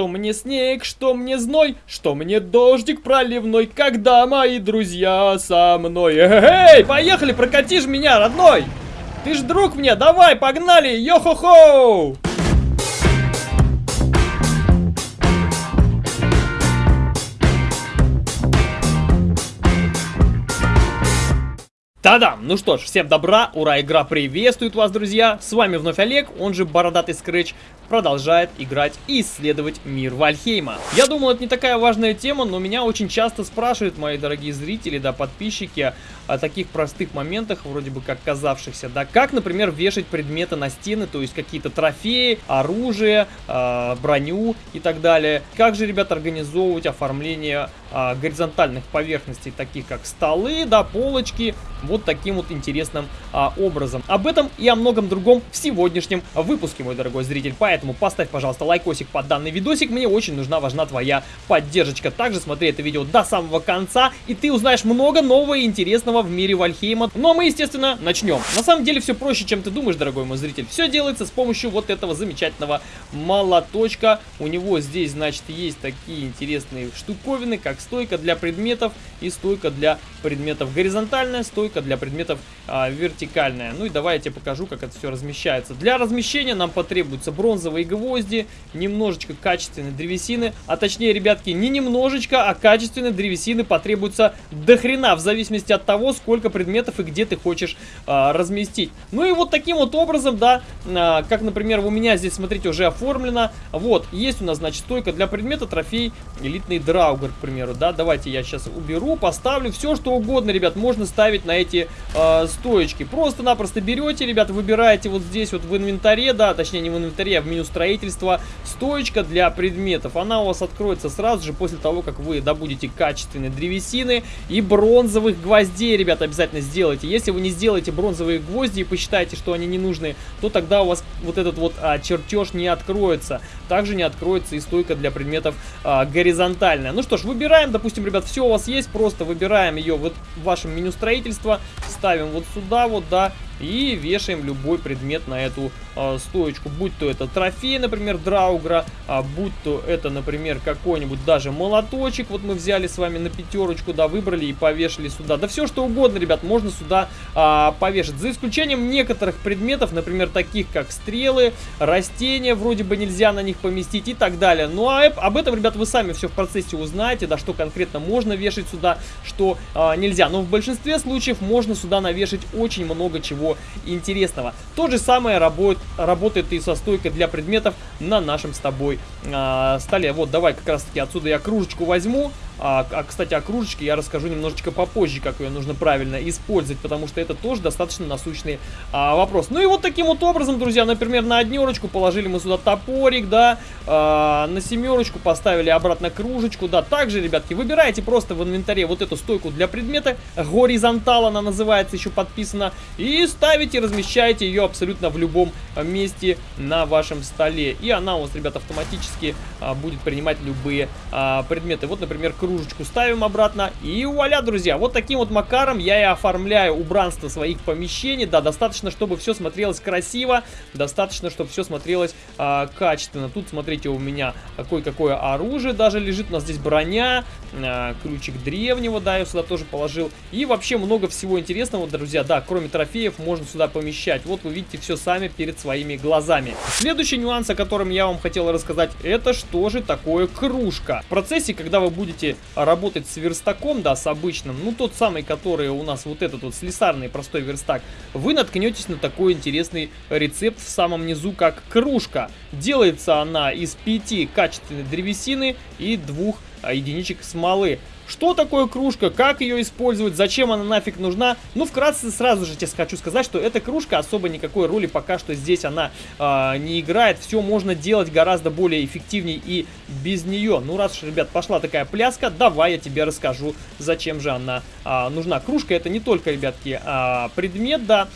Что мне снег, что мне зной, что мне дождик проливной, когда мои друзья со мной. Эй, поехали, прокатишь меня, родной! Ты ж друг мне, давай, погнали, йо-хо-хо! Та-дам! Ну что ж, всем добра, ура, игра приветствует вас, друзья! С вами вновь Олег, он же Бородатый Скретч, продолжает играть и исследовать мир Вальхейма. Я думал, это не такая важная тема, но меня очень часто спрашивают мои дорогие зрители, да, подписчики, о таких простых моментах, вроде бы как казавшихся, да, как, например, вешать предметы на стены, то есть какие-то трофеи, оружие, э, броню и так далее. Как же, ребят, организовывать оформление э, горизонтальных поверхностей, таких как столы, да, полочки, вот таким вот интересным э, образом. Об этом и о многом другом в сегодняшнем выпуске, мой дорогой зритель. Поэтому поставь, пожалуйста, лайкосик под данный видосик. Мне очень нужна, важна твоя поддержка. Также смотри это видео до самого конца, и ты узнаешь много нового и интересного в мире Вальхейма. Ну а мы, естественно, начнем. На самом деле все проще, чем ты думаешь, дорогой мой зритель. Все делается с помощью вот этого замечательного молоточка. У него здесь, значит, есть такие интересные штуковины, как стойка для предметов и стойка для предметов горизонтальная, стойка для предметов а, вертикальная. Ну и давай я тебе покажу, как это все размещается. Для размещения нам потребуется бронзовый бронзовые гвозди, немножечко качественной древесины, а точнее, ребятки, не немножечко, а качественной древесины потребуется до хрена, в зависимости от того, сколько предметов и где ты хочешь а, разместить. Ну и вот таким вот образом, да, а, как, например, у меня здесь, смотрите, уже оформлено, вот, есть у нас, значит, стойка для предмета, трофей, элитный драугер, к примеру, да, давайте я сейчас уберу, поставлю, все что угодно, ребят, можно ставить на эти а, стоечки, просто-напросто берете, ребят, выбираете вот здесь вот в инвентаре, да, точнее не в инвентаре, а в меню строительства стоечка для предметов. Она у вас откроется сразу же после того, как вы добудете качественные древесины и бронзовых гвоздей, ребята, обязательно сделайте. Если вы не сделаете бронзовые гвозди и посчитаете, что они не нужны, то тогда у вас вот этот вот а, чертеж не откроется. Также не откроется и стойка для предметов а, горизонтальная. Ну что ж, выбираем, допустим, ребят, все у вас есть, просто выбираем ее вот в вашем меню строительства, ставим вот сюда вот, да, и вешаем любой предмет на эту э, стоечку. Будь то это трофей, например, драугра, а будь то это, например, какой-нибудь даже молоточек. Вот мы взяли с вами на пятерочку, да, выбрали и повешали сюда. Да все что угодно, ребят, можно сюда э, повешать. За исключением некоторых предметов, например, таких как стрелы, растения, вроде бы нельзя на них поместить и так далее. Ну а об этом, ребят, вы сами все в процессе узнаете, да, что конкретно можно вешать сюда, что э, нельзя. Но в большинстве случаев можно сюда навешать очень много чего интересного. То же самое работает, работает и со стойкой для предметов на нашем с тобой э, столе. Вот, давай как раз таки отсюда я кружечку возьму. А, а, кстати, о кружечке я расскажу немножечко попозже, как ее нужно правильно использовать, потому что это тоже достаточно насущный а, вопрос. Ну и вот таким вот образом, друзья, например, на однерочку положили мы сюда топорик, да, а, на семерочку поставили обратно кружечку, да. Также, ребятки, выбираете просто в инвентаре вот эту стойку для предмета, горизонтал она называется, еще подписана, и ставите, размещаете ее абсолютно в любом месте на вашем столе. И она у вас, ребят, автоматически а, будет принимать любые а, предметы. Вот, например, кружечку ставим обратно. И вуаля, друзья, вот таким вот макаром я и оформляю убранство своих помещений. Да, достаточно, чтобы все смотрелось красиво, достаточно, чтобы все смотрелось а, качественно. Тут, смотрите, у меня какое-какое оружие даже лежит. У нас здесь броня, а, ключик древнего, да, я сюда тоже положил. И вообще много всего интересного, друзья. Да, кроме трофеев можно сюда помещать. Вот вы видите все сами перед своими глазами. Следующий нюанс, о котором я вам хотел рассказать, это что же такое кружка. В процессе, когда вы будете работать с верстаком, да, с обычным, ну тот самый, который у нас вот этот вот слесарный простой верстак, вы наткнетесь на такой интересный рецепт в самом низу, как кружка. Делается она из пяти качественной древесины и двух а, единичек смолы. Что такое кружка, как ее использовать, зачем она нафиг нужна? Ну, вкратце сразу же тебе хочу сказать, что эта кружка особо никакой роли пока что здесь она э, не играет. Все можно делать гораздо более эффективнее и без нее. Ну, раз уж, ребят, пошла такая пляска, давай я тебе расскажу, зачем же она э, нужна. Кружка это не только, ребятки, э, предмет, да.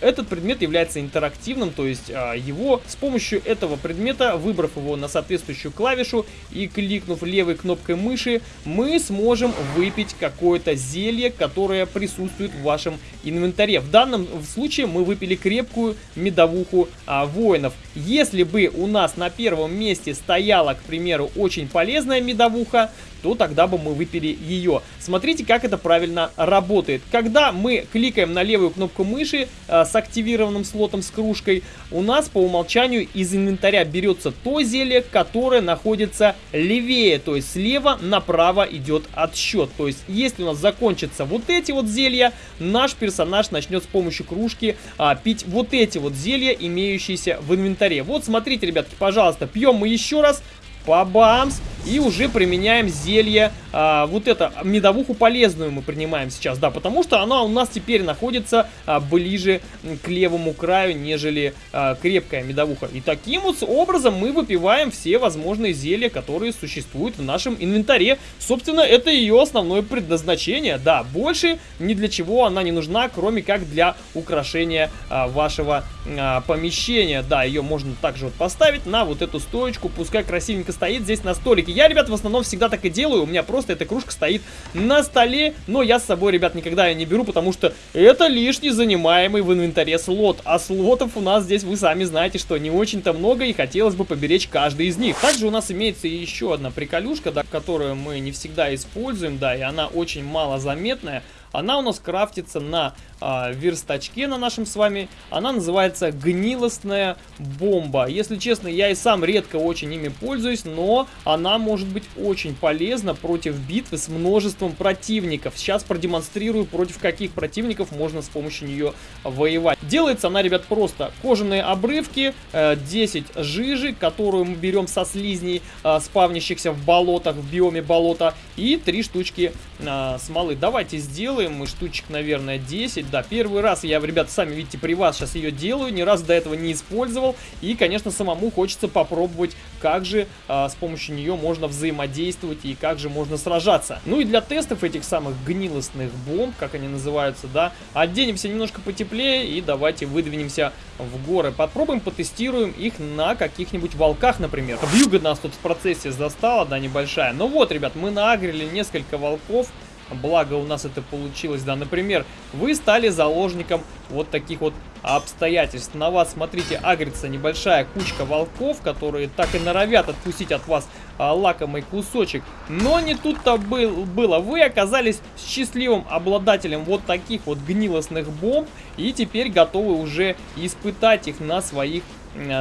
Этот предмет является интерактивным, то есть э, его с помощью этого предмета, выбрав его на соответствующую клавишу и кликнув левой кнопкой мыши, мы сможем можем выпить какое-то зелье, которое присутствует в вашем инвентаре. В данном случае мы выпили крепкую медовуху а, воинов. Если бы у нас на первом месте стояла, к примеру, очень полезная медовуха, то тогда бы мы выпили ее. Смотрите, как это правильно работает. Когда мы кликаем на левую кнопку мыши э, с активированным слотом с кружкой, у нас по умолчанию из инвентаря берется то зелье, которое находится левее, то есть слева направо идет отсчет. То есть, если у нас закончатся вот эти вот зелья, наш персонаж начнет с помощью кружки а, пить вот эти вот зелья, имеющиеся в инвентаре. Вот, смотрите, ребятки, пожалуйста, пьем мы еще раз. Пабамс. И уже применяем зелье, а, вот это, медовуху полезную мы принимаем сейчас, да, потому что она у нас теперь находится а, ближе к левому краю, нежели а, крепкая медовуха. И таким вот образом мы выпиваем все возможные зелья, которые существуют в нашем инвентаре. Собственно, это ее основное предназначение, да, больше ни для чего она не нужна, кроме как для украшения а, вашего а, помещения. Да, ее можно также вот поставить на вот эту стоечку, пускай красивенько стоит здесь на столике. Я, ребят, в основном всегда так и делаю. У меня просто эта кружка стоит на столе. Но я с собой, ребят, никогда ее не беру, потому что это лишний занимаемый в инвентаре слот. А слотов у нас здесь, вы сами знаете, что не очень-то много. И хотелось бы поберечь каждый из них. Также у нас имеется еще одна приколюшка, да, которую мы не всегда используем. Да, и она очень мало заметная. Она у нас крафтится на а, верстачке на нашем с вами. Она называется гнилостная бомба. Если честно, я и сам редко очень ими пользуюсь, но она может быть очень полезна против битвы с множеством противников. Сейчас продемонстрирую, против каких противников можно с помощью нее воевать. Делается она, ребят, просто. Кожаные обрывки, 10 э, жижи, которую мы берем со слизней, э, спавнящихся в болотах, в биоме болота, и 3 штучки э, смолы. Давайте сделаем мы штучек, наверное, 10 да, первый раз я, ребята, сами видите, при вас сейчас ее делаю, ни разу до этого не использовал. И, конечно, самому хочется попробовать, как же а, с помощью нее можно взаимодействовать и как же можно сражаться. Ну и для тестов этих самых гнилостных бомб, как они называются, да, оденемся немножко потеплее и давайте выдвинемся в горы. Попробуем, потестируем их на каких-нибудь волках, например. Вьюга нас тут в процессе застала, да, небольшая. Ну вот, ребят, мы нагрели несколько волков. Благо у нас это получилось, да. Например, вы стали заложником вот таких вот обстоятельств. На вас, смотрите, агрится небольшая кучка волков, которые так и норовят отпустить от вас а, лакомый кусочек. Но не тут-то был, было. Вы оказались счастливым обладателем вот таких вот гнилостных бомб и теперь готовы уже испытать их на своих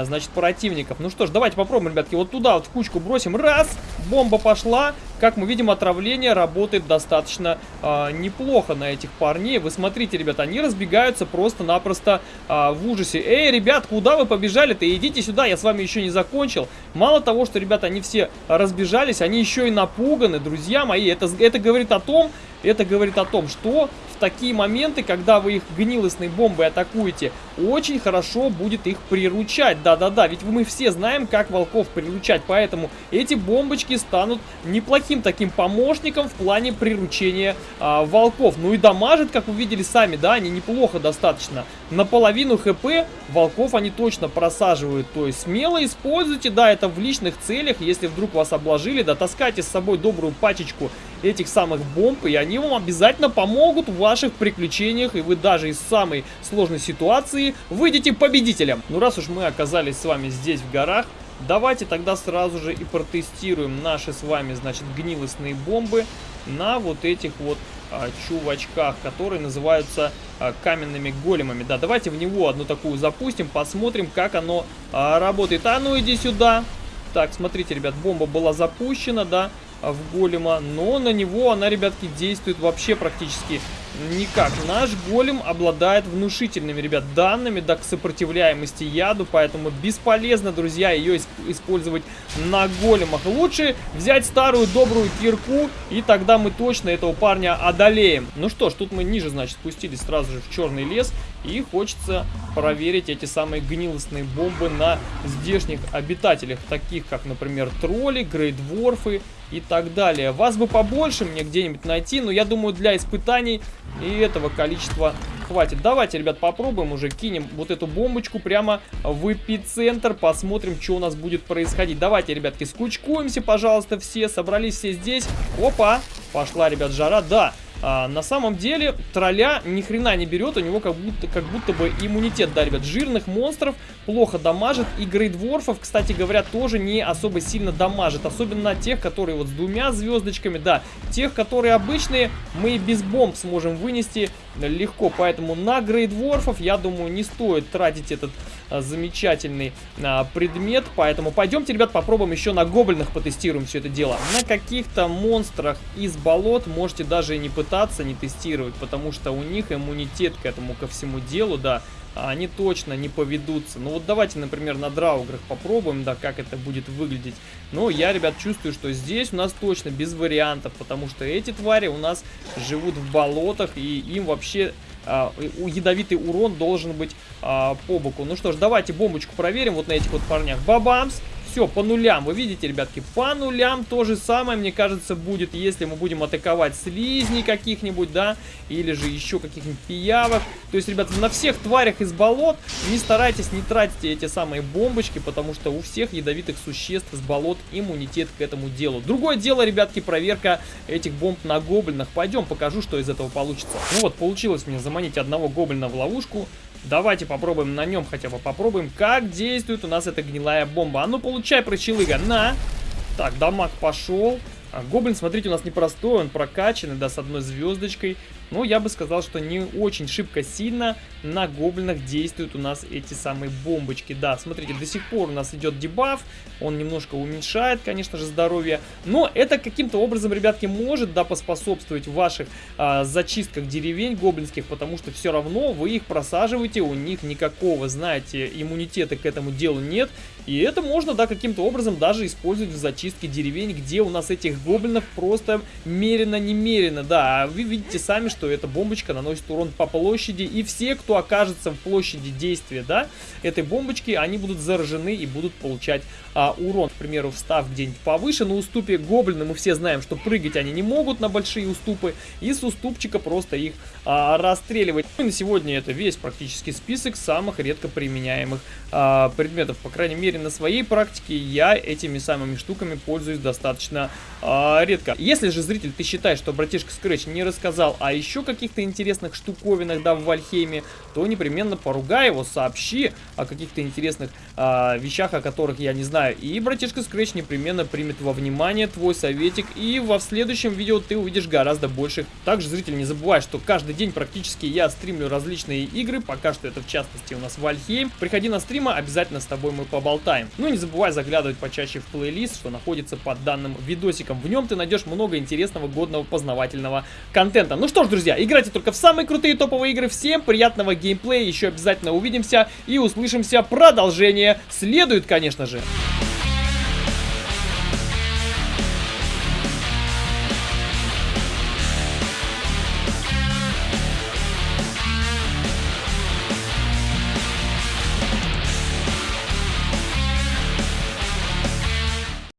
значит, противников. Ну что ж, давайте попробуем, ребятки, вот туда вот в кучку бросим. Раз, бомба пошла. Как мы видим, отравление работает достаточно э, неплохо на этих парней. Вы смотрите, ребята, они разбегаются просто-напросто э, в ужасе. Эй, ребят, куда вы побежали-то? Идите сюда, я с вами еще не закончил. Мало того, что, ребята, они все разбежались, они еще и напуганы, друзья мои. Это, это говорит о том, это говорит о том, что в такие моменты, когда вы их гнилостной бомбой атакуете, очень хорошо будет их приручать. Да-да-да, ведь мы все знаем, как волков приручать, поэтому эти бомбочки станут неплохим таким помощником в плане приручения а, волков. Ну и дамажит, как вы видели сами, да, они неплохо достаточно. Наполовину хп волков они точно просаживают, то есть смело используйте, да, это в личных целях, если вдруг вас обложили, да, таскайте с собой добрую пачечку этих самых бомб, и они вам обязательно помогут в ваших приключениях, и вы даже из самой сложной ситуации выйдете победителем. Ну, раз уж мы оказались с вами здесь в горах, давайте тогда сразу же и протестируем наши с вами, значит, гнилостные бомбы на вот этих вот а, чувачках, которые называются а, каменными големами. Да, давайте в него одну такую запустим, посмотрим, как оно а, работает. А ну иди сюда. Так, смотрите, ребят, бомба была запущена, да в голема, но на него она, ребятки, действует вообще практически никак. Наш голем обладает внушительными, ребят, данными, да, к сопротивляемости яду, поэтому бесполезно, друзья, ее использовать на големах. Лучше взять старую добрую кирку, и тогда мы точно этого парня одолеем. Ну что ж, тут мы ниже, значит, спустились сразу же в черный лес, и хочется проверить эти самые гнилостные бомбы на здешних обитателях, таких как, например, тролли, грейдворфы и так далее. Вас бы побольше мне где-нибудь найти, но я думаю, для испытаний и этого количества хватит. Давайте, ребят, попробуем уже. Кинем вот эту бомбочку прямо в эпицентр. Посмотрим, что у нас будет происходить. Давайте, ребятки, скучкуемся, пожалуйста, все. Собрались все здесь. Опа! Пошла, ребят, жара. Да, а, на самом деле тролля ни хрена не берет, у него как будто, как будто бы иммунитет, да. Жирных монстров плохо дамажит, и грейдворфов, кстати говоря, тоже не особо сильно дамажит. Особенно тех, которые вот с двумя звездочками, да. Тех, которые обычные, мы без бомб сможем вынести легко. Поэтому на грейдворфов, я думаю, не стоит тратить этот замечательный а, предмет. Поэтому пойдемте, ребят, попробуем еще на гоблинах потестируем все это дело. На каких-то монстрах из болот можете даже и не пытаться, не тестировать, потому что у них иммунитет к этому, ко всему делу, да, они точно не поведутся. Ну вот давайте, например, на драуграх попробуем, да, как это будет выглядеть. Но я, ребят, чувствую, что здесь у нас точно без вариантов, потому что эти твари у нас живут в болотах, и им вообще а, ядовитый урон должен быть а, по боку. Ну что ж, давайте бомбочку проверим вот на этих вот парнях. Бабамс! Все, по нулям. Вы видите, ребятки, по нулям то же самое, мне кажется, будет, если мы будем атаковать слизней каких-нибудь, да, или же еще каких-нибудь пиявок. То есть, ребят, на всех тварях из болот не старайтесь, не тратьте эти самые бомбочки, потому что у всех ядовитых существ из болот иммунитет к этому делу. Другое дело, ребятки, проверка этих бомб на гоблинах. Пойдем, покажу, что из этого получится. Ну вот, получилось мне заманить одного гоблина в ловушку. Давайте попробуем на нем хотя бы попробуем, как действует у нас эта гнилая бомба. А ну, получай, прочелыга, на! Так, дамаг пошел. А гоблин, смотрите, у нас непростой, он прокачанный, да, с одной звездочкой. Но я бы сказал, что не очень шибко сильно на гоблинах действуют у нас эти самые бомбочки. Да, смотрите, до сих пор у нас идет дебаф, он немножко уменьшает, конечно же, здоровье. Но это каким-то образом, ребятки, может, да, поспособствовать ваших а, зачистках деревень гоблинских, потому что все равно вы их просаживаете, у них никакого, знаете, иммунитета к этому делу нет. И это можно, да, каким-то образом даже использовать в зачистке деревень, где у нас этих гоблинов просто мерено-немерено, да. А вы видите сами, что эта бомбочка наносит урон по площади, и все, кто окажется в площади действия, да, этой бомбочки, они будут заражены и будут получать а, урон. К примеру, встав где-нибудь повыше на уступе гоблина, мы все знаем, что прыгать они не могут на большие уступы, и с уступчика просто их а, расстреливать. Ну, и на сегодня это весь практически список самых редко применяемых а, предметов. По крайней мере, на своей практике я этими самыми штуками пользуюсь достаточно а, редко. Если же, зритель, ты считаешь, что братишка Scratch не рассказал о еще каких-то интересных штуковинах, да, в Вальхейме, то непременно поругай его, сообщи о каких-то интересных а, вещах, о которых я не знаю. И братишка Scratch непременно примет во внимание твой советик, и во следующем видео ты увидишь гораздо больше. Также, зритель, не забывай, что каждый день практически я стримлю различные игры, пока что это в частности у нас Вальхейм. Приходи на стримы, обязательно с тобой мы поболтаем. Ну и не забывай заглядывать почаще в плейлист, что находится под данным видосиком. В нем ты найдешь много интересного, годного, познавательного контента. Ну что ж, друзья, играйте только в самые крутые топовые игры. Всем приятного геймплея, еще обязательно увидимся и услышимся. Продолжение следует, конечно же.